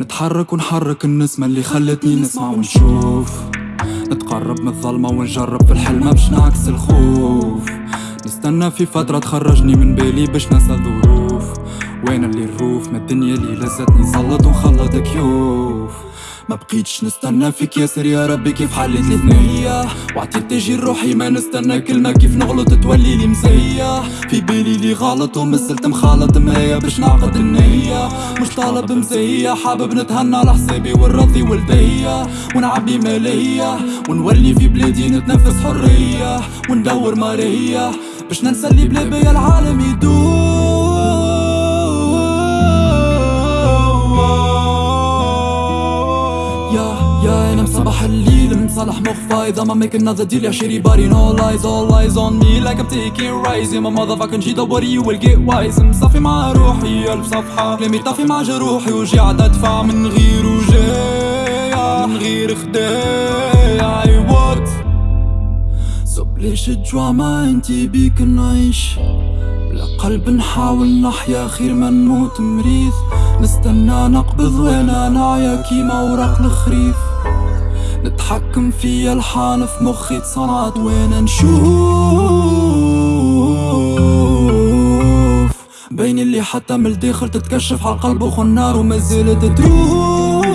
نتحرك ونحرك النسمة اللي خلتني نسمع ونشوف. نتقرب من الظلمة ونجرب في الحلمة باش نعكس الخوف. نستنى في فترة تخرجني من بالي باش ننسى الظروف. وين اللي الروف؟ ما الدنيا اللي لزتني صلت ونخلط كيوف ما بقيتش نستنى فيك ياسر يا ربي كيف حليت لي ثنية وعطيت تجي روحي ما نستنى كلمة كيف نغلط تولي لي مزية. في بالي لي غلط ومسلت مخالط مرايا باش نعقد النية. مش طالب مزية حابب نتهنى على حسابي والرضي والدية. ونعبي مالية ونولي في بلادي نتنفس حرية. وندور مارية باش ننسى اللي بلا بيا العالم يدور. مصالح مخفى اذا ما make another deal يا شيري body no lies all eyes on me like I'm taking rise يا ما motherfucking don't worry you will get wise. مصافي مع روحي الف صفحة كلامي طافي مع جروحي وجي عاد ادفع من غير وجاية من غير خداع I what? So ليش الدراما انتي بيك نعيش قلب نحاول نحيا خير ما نموت مريض نستنى نقبض وأنا نعيا كيما ورق الخريف نتحكم في الحان في مخي تصنعت وأنا نشوف؟ بين اللي حتى من الداخل تتكشف على القلب وخنار وما زالت تروف.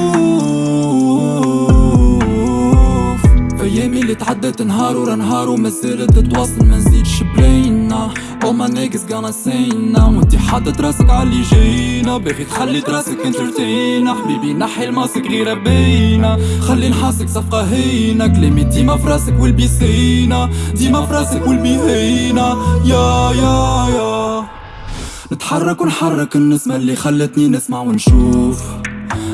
في أيامي اللي تعدت نهار ورا نهار وما زالت تتواصل ما نزيدش my niggas gonna now وانتي حاطط راسك عاللي جاينا. باغي تخلي راسك انترتينا. حبيبي نحي الماسك غير باينة خلي نحاسك صفقة هينة. كلامي ديما في راسك والبيسينا ديما في راسك والبيهينة يا يا يا. نتحرك ونحرك النسمة اللي خلتني نسمع ونشوف.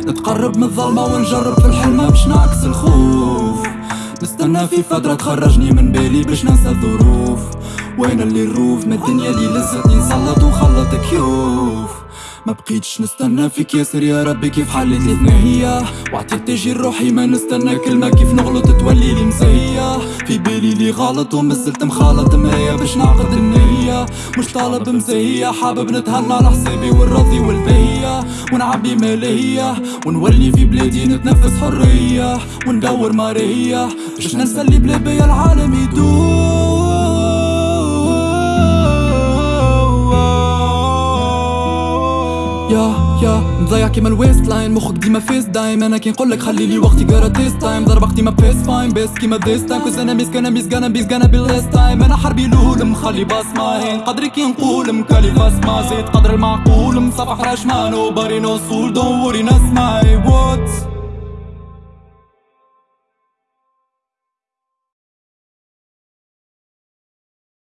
نتقرب من الظلمة ونجرب في الحلمة باش نعكس الخوف. نستنى في فترة تخرجني من بالي باش ننسى الظروف. وين اللي الروف ما الدنيا اللي لزتني صلت وخلط كيوف ما بقيتش نستنى فيك ياسر يا ربي كيف حليت لي ثنية وعطيت تجي روحي ما نستنى كلمة كيف نغلط تولي لي مزية. في بالي لي غلط ومسلت مخالط مرايا باش نعقد النية مش طالب مزية حابب نتهنى على حسابي والرضي والبية ونعبي مالية ونولي في بلادي نتنفس حرية. وندور مارية باش ننسى اللي بلا بيا العالم يدور. يا يا مضيع كيما الويست لاين مخك ديما فيس دايم. أنا كي نقولك خلي لي وقتي جارا تيس تايم ضرب وقتي ما بيس فاين بيس كيما ذيس تايم كوز أنا ميس كان ميس غانا بيس غانا بالليس تايم أنا حربي لول مخلي بصمة هين. قدري كي نقول مكالي بصمة زيد قدر المعقول مصفح رشمان وباري نو سول دون وري ناس معي. وات